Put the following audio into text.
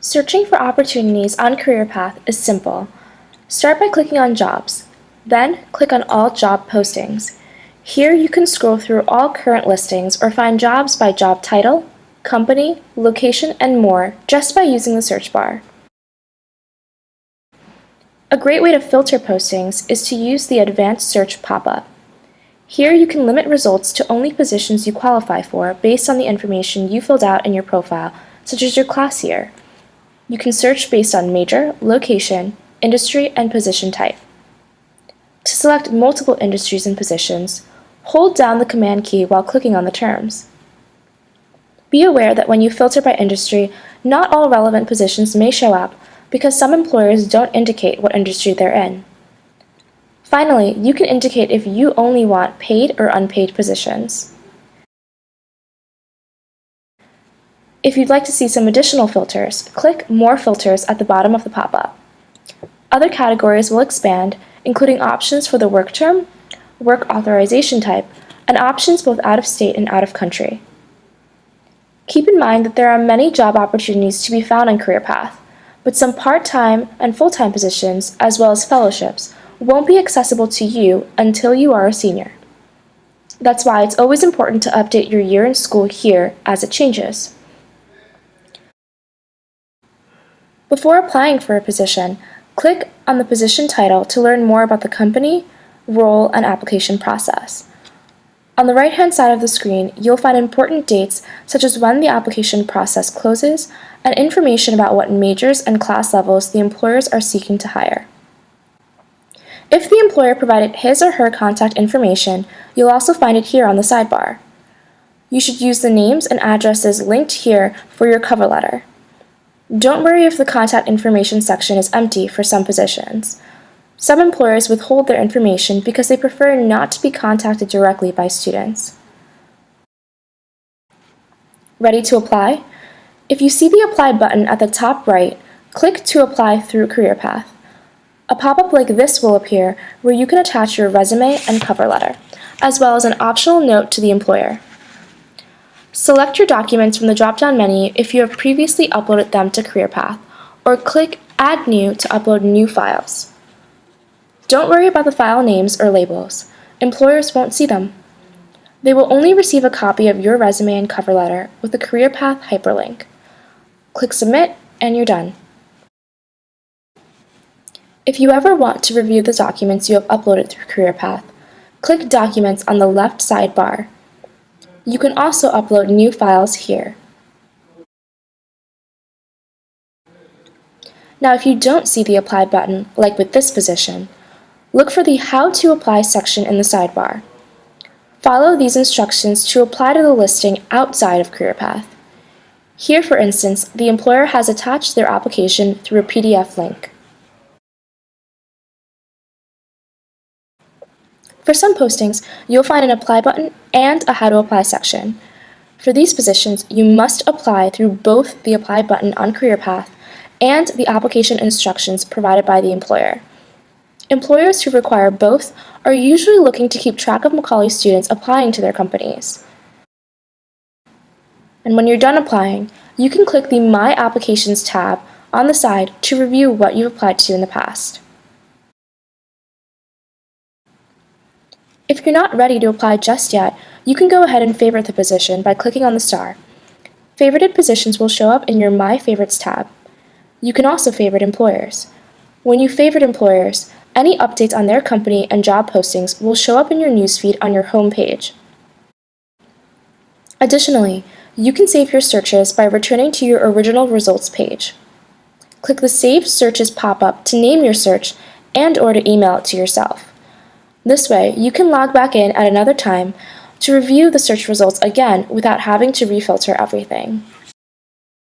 Searching for opportunities on CareerPath is simple. Start by clicking on Jobs. Then, click on All Job Postings. Here you can scroll through all current listings or find jobs by job title, company, location, and more just by using the search bar. A great way to filter postings is to use the Advanced Search pop-up. Here you can limit results to only positions you qualify for based on the information you filled out in your profile, such as your class year. You can search based on major, location, industry, and position type. To select multiple industries and positions, hold down the Command key while clicking on the terms. Be aware that when you filter by industry, not all relevant positions may show up because some employers don't indicate what industry they're in. Finally, you can indicate if you only want paid or unpaid positions. If you'd like to see some additional filters, click More Filters at the bottom of the pop-up. Other categories will expand, including options for the work term, work authorization type, and options both out of state and out of country. Keep in mind that there are many job opportunities to be found on CareerPath, but some part-time and full-time positions, as well as fellowships, won't be accessible to you until you are a senior. That's why it's always important to update your year in school here as it changes. Before applying for a position, click on the position title to learn more about the company, role, and application process. On the right-hand side of the screen, you'll find important dates such as when the application process closes and information about what majors and class levels the employers are seeking to hire. If the employer provided his or her contact information, you'll also find it here on the sidebar. You should use the names and addresses linked here for your cover letter. Don't worry if the contact information section is empty for some positions. Some employers withhold their information because they prefer not to be contacted directly by students. Ready to apply? If you see the Apply button at the top right, click to apply through CareerPath. A pop-up like this will appear where you can attach your resume and cover letter, as well as an optional note to the employer. Select your documents from the drop-down menu if you have previously uploaded them to CareerPath, or click Add New to upload new files. Don't worry about the file names or labels. Employers won't see them. They will only receive a copy of your resume and cover letter with the CareerPath hyperlink. Click Submit and you're done. If you ever want to review the documents you have uploaded through CareerPath, click Documents on the left sidebar. You can also upload new files here. Now if you don't see the Apply button, like with this position, look for the How to Apply section in the sidebar. Follow these instructions to apply to the listing outside of CareerPath. Here, for instance, the employer has attached their application through a PDF link. For some postings, you'll find an Apply button and a How to Apply section. For these positions, you must apply through both the Apply button on CareerPath and the application instructions provided by the employer. Employers who require both are usually looking to keep track of Macaulay students applying to their companies. And when you're done applying, you can click the My Applications tab on the side to review what you've applied to in the past. If you're not ready to apply just yet, you can go ahead and favorite the position by clicking on the star. Favorited positions will show up in your My Favorites tab. You can also favorite employers. When you favorite employers, any updates on their company and job postings will show up in your newsfeed on your home page. Additionally, you can save your searches by returning to your original results page. Click the Save Searches pop-up to name your search and or to email it to yourself. This way, you can log back in at another time to review the search results again without having to refilter everything.